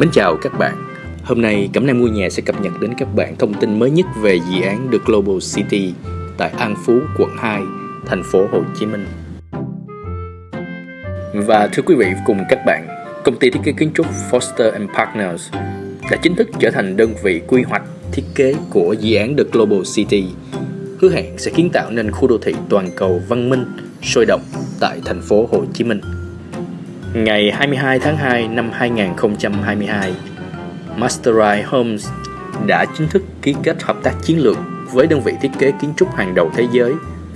Mến chào các bạn. Hôm nay Cẩm Nang Mua Nhà sẽ cập nhật đến các bạn thông tin mới nhất về dự án The Global City tại An Phú, quận 2, thành phố Hồ Chí Minh. Và thưa quý vị cùng các bạn, công ty thiết kế kiến trúc Foster and Partners đã chính thức trở thành đơn vị quy hoạch thiết kế của dự án The Global City, hứa hẹn sẽ kiến tạo nên khu đô thị toàn cầu văn minh, sôi động tại thành phố Hồ Chí Minh. Ngày 22 tháng 2 năm 2022, Masteri Homes đã chính thức ký kết hợp tác chiến lược với đơn vị thiết kế kiến trúc hàng đầu thế giới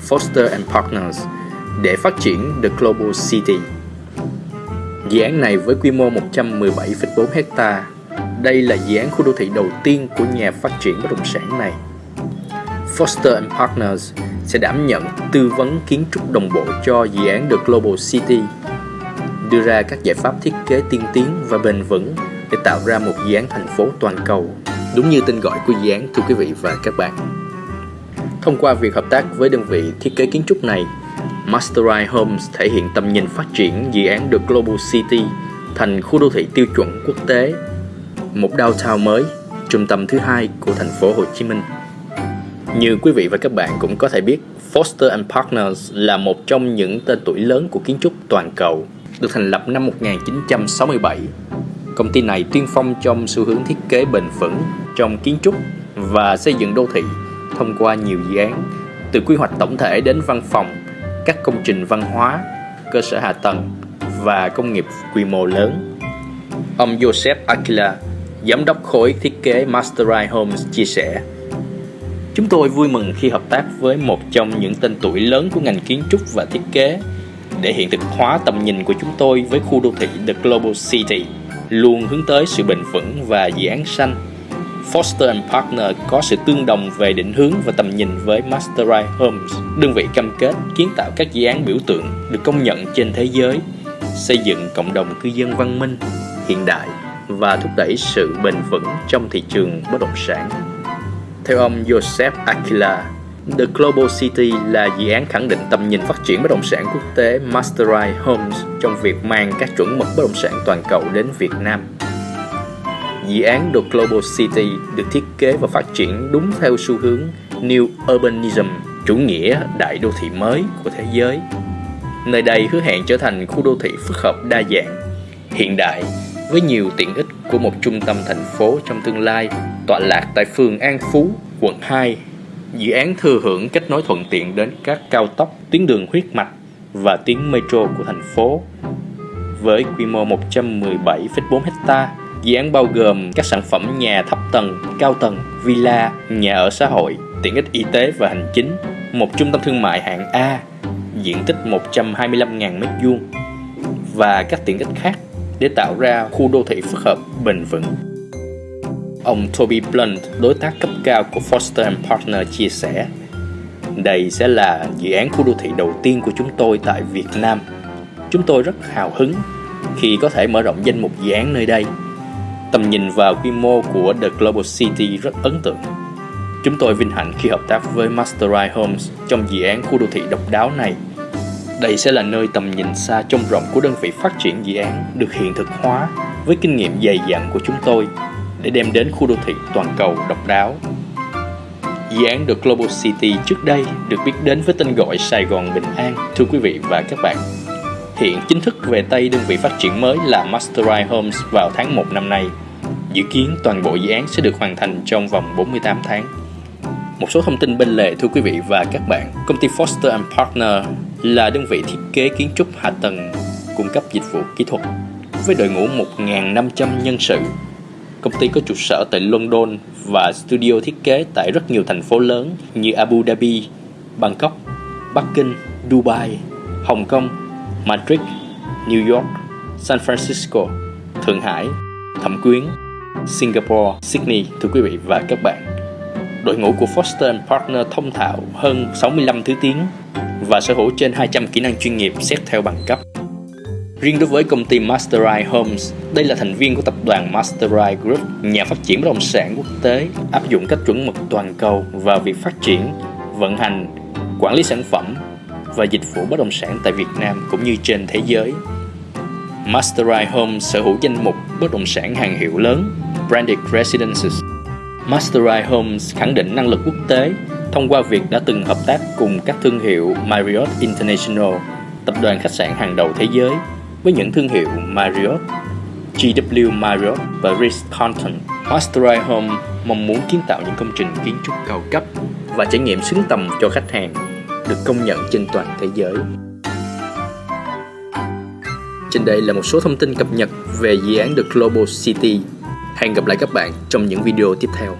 Foster and Partners để phát triển The Global City. Dự án này với quy mô 117,4 hecta, đây là dự án khu đô thị đầu tiên của nhà phát triển bất động sản này. Foster and Partners sẽ đảm nhận tư vấn kiến trúc đồng bộ cho dự án The Global City đưa ra các giải pháp thiết kế tiên tiến và bền vững để tạo ra một dự án thành phố toàn cầu, đúng như tên gọi của dự án thưa quý vị và các bạn. Thông qua việc hợp tác với đơn vị thiết kế kiến trúc này, Masteri Homes thể hiện tầm nhìn phát triển dự án The Global City thành khu đô thị tiêu chuẩn quốc tế, một downtown mới, trung tâm thứ hai của thành phố Hồ Chí Minh. Như quý vị và các bạn cũng có thể biết, Foster and Partners là một trong những tên tuổi lớn của kiến trúc toàn cầu được thành lập năm 1967. Công ty này tiên phong trong xu hướng thiết kế bền vững trong kiến trúc và xây dựng đô thị thông qua nhiều dự án từ quy hoạch tổng thể đến văn phòng, các công trình văn hóa, cơ sở hạ tầng và công nghiệp quy mô lớn. Ông Joseph Aquila, giám đốc khối thiết kế Masterite Homes chia sẻ Chúng tôi vui mừng khi hợp tác với một trong những tên tuổi lớn của ngành kiến trúc và thiết kế để hiện thực hóa tầm nhìn của chúng tôi với khu đô thị The Global City, luôn hướng tới sự bền vững và dự án xanh. Foster and Partner có sự tương đồng về định hướng và tầm nhìn với Masteri Homes, đơn vị cam kết kiến tạo các dự án biểu tượng được công nhận trên thế giới, xây dựng cộng đồng cư dân văn minh, hiện đại và thúc đẩy sự bền vững trong thị trường bất động sản. Theo ông Joseph Aquila, The Global City là dự án khẳng định tầm nhìn phát triển bất động sản quốc tế Masterite Homes trong việc mang các chuẩn mực bất động sản toàn cầu đến Việt Nam. Dự án The Global City được thiết kế và phát triển đúng theo xu hướng New Urbanism, chủ nghĩa đại đô thị mới của thế giới. Nơi đây hứa hẹn trở thành khu đô thị phức hợp đa dạng, hiện đại với nhiều tiện ích của một trung tâm thành phố trong tương lai tọa lạc tại phường An Phú, quận 2, Dự án thừa hưởng kết nối thuận tiện đến các cao tốc, tuyến đường huyết mạch và tuyến metro của thành phố. Với quy mô 117,4 hecta, dự án bao gồm các sản phẩm nhà thấp tầng, cao tầng, villa, nhà ở xã hội, tiện ích y tế và hành chính, một trung tâm thương mại hạng A, diện tích 125.000 m2 và các tiện ích khác để tạo ra khu đô thị phức hợp bền vững. Ông Toby Blunt, đối tác cấp cao của Foster Partner chia sẻ Đây sẽ là dự án khu đô thị đầu tiên của chúng tôi tại Việt Nam. Chúng tôi rất hào hứng khi có thể mở rộng danh mục dự án nơi đây. Tầm nhìn và quy mô của The Global City rất ấn tượng. Chúng tôi vinh hạnh khi hợp tác với Masteri Homes trong dự án khu đô thị độc đáo này. Đây sẽ là nơi tầm nhìn xa trông rộng của đơn vị phát triển dự án được hiện thực hóa với kinh nghiệm dày dặn của chúng tôi để đem đến khu đô thị toàn cầu độc đáo. Dự án The Global City trước đây được biết đến với tên gọi Sài Gòn Bình An, thưa quý vị và các bạn. Hiện chính thức về tay đơn vị phát triển mới là Masterite Homes vào tháng 1 năm nay. Dự kiến toàn bộ dự án sẽ được hoàn thành trong vòng 48 tháng. Một số thông tin bên lề thưa quý vị và các bạn. Công ty Foster and Partner là đơn vị thiết kế kiến trúc hạ tầng cung cấp dịch vụ kỹ thuật với đội ngũ 1.500 nhân sự Công ty có trụ sở tại London và studio thiết kế tại rất nhiều thành phố lớn như Abu Dhabi, Bangkok, Bắc Kinh, Dubai, Hồng Kông, Madrid, New York, San Francisco, Thượng Hải, Thẩm Quyến, Singapore, Sydney thưa quý vị và các bạn. Đội ngũ của Foster Partner thông thạo hơn 65 thứ tiếng và sở hữu trên 200 kỹ năng chuyên nghiệp xét theo bằng cấp. Riêng đối với công ty Masterite Homes, đây là thành viên của tập đoàn Masterite Group, nhà phát triển bất động sản quốc tế, áp dụng các chuẩn mực toàn cầu vào việc phát triển, vận hành, quản lý sản phẩm và dịch vụ bất động sản tại Việt Nam cũng như trên thế giới. Masterite Homes sở hữu danh mục bất động sản hàng hiệu lớn, Branded Residences. Masterite Homes khẳng định năng lực quốc tế thông qua việc đã từng hợp tác cùng các thương hiệu Marriott International, tập đoàn khách sạn hàng đầu thế giới, với những thương hiệu Marriott, GW Marriott và Ritz-Carlton. Masteri Home mong muốn kiến tạo những công trình kiến trúc cao cấp và trải nghiệm xứng tầm cho khách hàng, được công nhận trên toàn thế giới. Trên đây là một số thông tin cập nhật về dự án The Global City. Hẹn gặp lại các bạn trong những video tiếp theo.